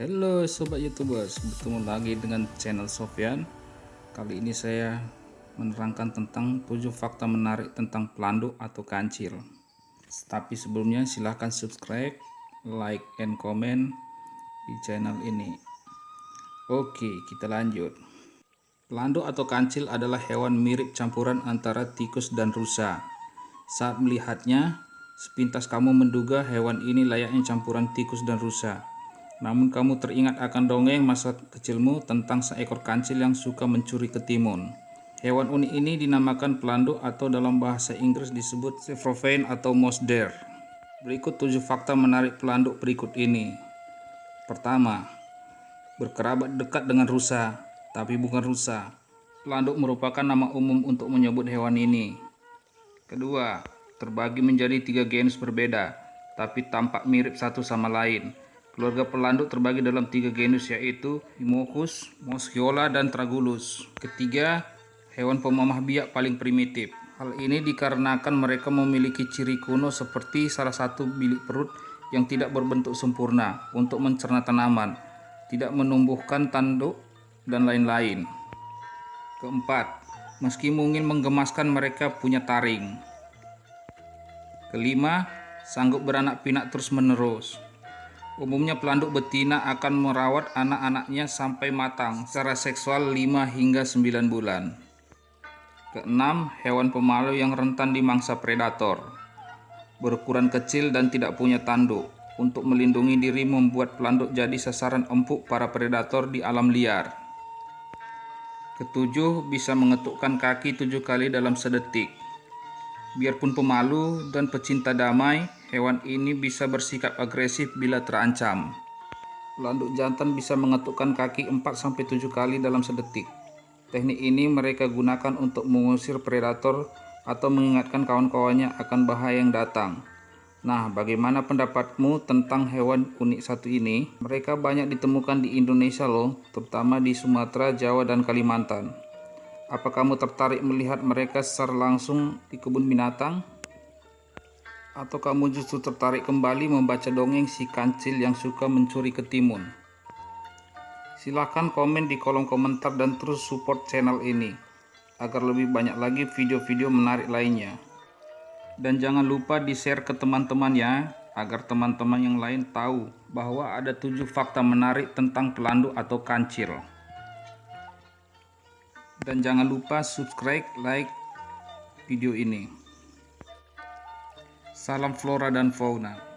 Halo sobat youtubers, bertemu lagi dengan channel Sofyan Kali ini saya menerangkan tentang 7 fakta menarik tentang pelanduk atau kancil. Tapi sebelumnya silahkan subscribe, like, and comment di channel ini. Oke kita lanjut. Pelanduk atau kancil adalah hewan mirip campuran antara tikus dan rusa. Saat melihatnya, sepintas kamu menduga hewan ini layaknya campuran tikus dan rusa namun kamu teringat akan dongeng masa kecilmu tentang seekor kancil yang suka mencuri ketimun. Hewan unik ini dinamakan pelanduk atau dalam bahasa Inggris disebut Sevrovain atau mouse. Berikut tujuh fakta menarik pelanduk berikut ini. Pertama, berkerabat dekat dengan rusa, tapi bukan rusa. Pelanduk merupakan nama umum untuk menyebut hewan ini. Kedua, terbagi menjadi tiga genus berbeda, tapi tampak mirip satu sama lain. Keluarga pelanduk terbagi dalam tiga genus yaitu Himochus, Moschiola, dan Tragulus. Ketiga, hewan pemamah biak paling primitif. Hal ini dikarenakan mereka memiliki ciri kuno seperti salah satu bilik perut yang tidak berbentuk sempurna untuk mencerna tanaman, tidak menumbuhkan tanduk, dan lain-lain. Keempat, meski mungkin menggemaskan mereka punya taring. Kelima, sanggup beranak pinak terus-menerus. Umumnya pelanduk betina akan merawat anak-anaknya sampai matang secara seksual 5 hingga 9 bulan. Keenam, hewan pemalu yang rentan dimangsa predator. Berukuran kecil dan tidak punya tanduk. Untuk melindungi diri membuat pelanduk jadi sasaran empuk para predator di alam liar. Ketujuh, bisa mengetukkan kaki tujuh kali dalam sedetik. Biarpun pemalu dan pecinta damai, Hewan ini bisa bersikap agresif bila terancam. Pelanduk jantan bisa mengetukkan kaki 4-7 kali dalam sedetik. Teknik ini mereka gunakan untuk mengusir predator atau mengingatkan kawan-kawannya akan bahaya yang datang. Nah, bagaimana pendapatmu tentang hewan unik satu ini? Mereka banyak ditemukan di Indonesia loh, terutama di Sumatera, Jawa, dan Kalimantan. Apa kamu tertarik melihat mereka secara langsung di kebun binatang? Atau kamu justru tertarik kembali membaca dongeng si kancil yang suka mencuri ketimun? Silahkan komen di kolom komentar dan terus support channel ini agar lebih banyak lagi video-video menarik lainnya. Dan jangan lupa di-share ke teman-teman ya, agar teman-teman yang lain tahu bahwa ada tujuh fakta menarik tentang pelanduk atau kancil. Dan jangan lupa subscribe, like video ini. Salam flora dan fauna.